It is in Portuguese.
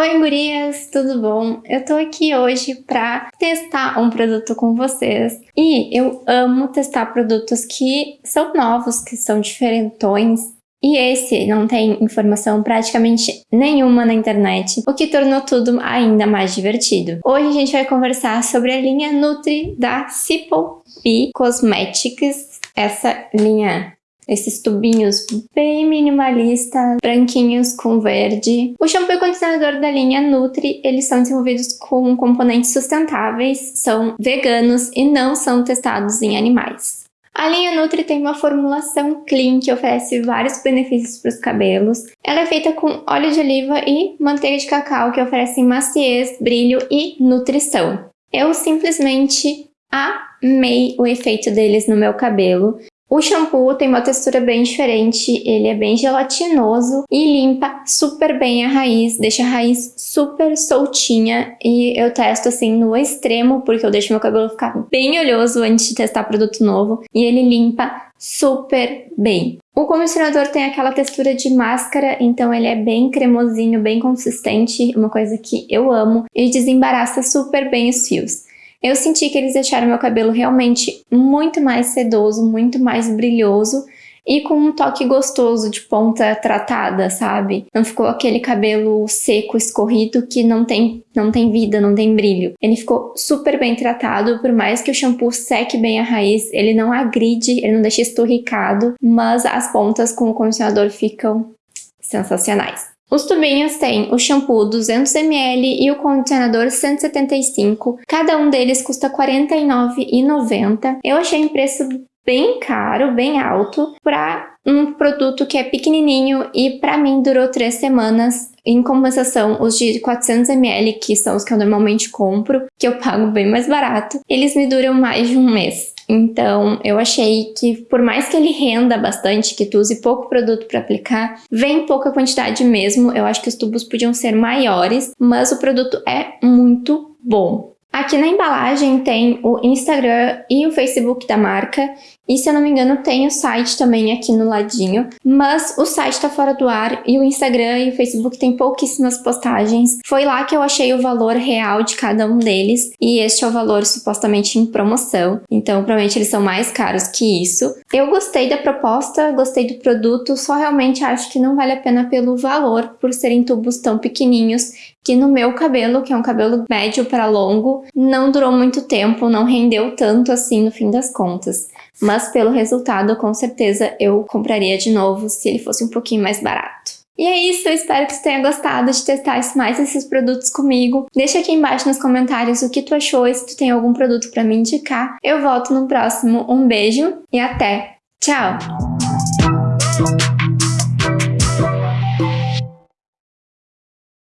Oi gurias, tudo bom? Eu tô aqui hoje pra testar um produto com vocês e eu amo testar produtos que são novos, que são diferentões e esse não tem informação praticamente nenhuma na internet, o que tornou tudo ainda mais divertido. Hoje a gente vai conversar sobre a linha Nutri da Simple B Cosmetics, essa linha esses tubinhos bem minimalistas, branquinhos com verde. O shampoo e condicionador da linha Nutri, eles são desenvolvidos com componentes sustentáveis, são veganos e não são testados em animais. A linha Nutri tem uma formulação clean que oferece vários benefícios para os cabelos. Ela é feita com óleo de oliva e manteiga de cacau que oferecem maciez, brilho e nutrição. Eu simplesmente amei o efeito deles no meu cabelo. O shampoo tem uma textura bem diferente, ele é bem gelatinoso e limpa super bem a raiz, deixa a raiz super soltinha e eu testo assim no extremo porque eu deixo meu cabelo ficar bem oleoso antes de testar produto novo e ele limpa super bem. O condicionador tem aquela textura de máscara, então ele é bem cremosinho, bem consistente, uma coisa que eu amo e desembaraça super bem os fios. Eu senti que eles deixaram meu cabelo realmente muito mais sedoso, muito mais brilhoso e com um toque gostoso de ponta tratada, sabe? Não ficou aquele cabelo seco, escorrido que não tem, não tem vida, não tem brilho. Ele ficou super bem tratado, por mais que o shampoo seque bem a raiz, ele não agride, ele não deixa esturricado, mas as pontas com o condicionador ficam sensacionais. Os tubinhos têm o shampoo 200ml e o condicionador 175. Cada um deles custa R$ 49,90. Eu achei um preço bem caro, bem alto, para um produto que é pequenininho e para mim durou três semanas. Em compensação, os de 400ml, que são os que eu normalmente compro, que eu pago bem mais barato, eles me duram mais de um mês. Então, eu achei que por mais que ele renda bastante, que tu use pouco produto para aplicar, vem pouca quantidade mesmo. Eu acho que os tubos podiam ser maiores, mas o produto é muito bom. Aqui na embalagem tem o Instagram e o Facebook da marca, e se eu não me engano tem o site também aqui no ladinho, mas o site está fora do ar e o Instagram e o Facebook tem pouquíssimas postagens. Foi lá que eu achei o valor real de cada um deles, e este é o valor supostamente em promoção, então provavelmente eles são mais caros que isso. Eu gostei da proposta, gostei do produto, só realmente acho que não vale a pena pelo valor, por serem tubos tão pequenininhos que no meu cabelo, que é um cabelo médio para longo, não durou muito tempo, não rendeu tanto assim no fim das contas. Mas pelo resultado, com certeza eu compraria de novo se ele fosse um pouquinho mais barato. E é isso, eu espero que você tenha gostado de testar mais esses produtos comigo. Deixa aqui embaixo nos comentários o que tu achou e se tu tem algum produto para me indicar. Eu volto no próximo. Um beijo e até! Tchau!